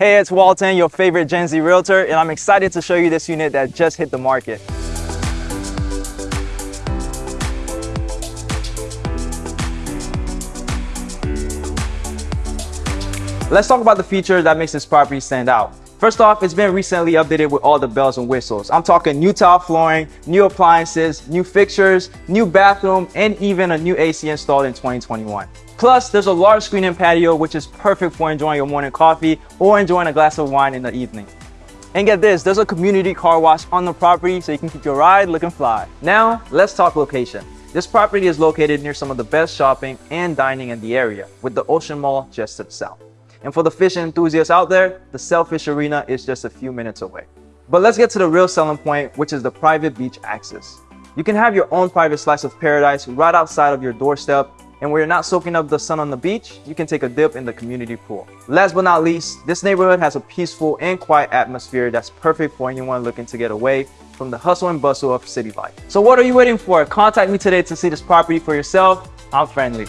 Hey, it's Walton, your favorite Gen Z realtor, and I'm excited to show you this unit that just hit the market. Let's talk about the feature that makes this property stand out. First off, it's been recently updated with all the bells and whistles. I'm talking new tile flooring, new appliances, new fixtures, new bathroom, and even a new AC installed in 2021. Plus, there's a large screen and patio, which is perfect for enjoying your morning coffee or enjoying a glass of wine in the evening. And get this, there's a community car wash on the property so you can keep your ride looking fly. Now, let's talk location. This property is located near some of the best shopping and dining in the area, with the Ocean Mall just the south. And for the fishing enthusiasts out there, the Sailfish Marina is just a few minutes away. But let's get to the real selling point, which is the private beach access. You can have your own private slice of paradise right outside of your doorstep, and where you're not soaking up the sun on the beach, you can take a dip in the community pool. Last but not least, this neighborhood has a peaceful and quiet atmosphere that's perfect for anyone looking to get away from the hustle and bustle of city life. So what are you waiting for? Contact me today to see this property for yourself. I'm friendly.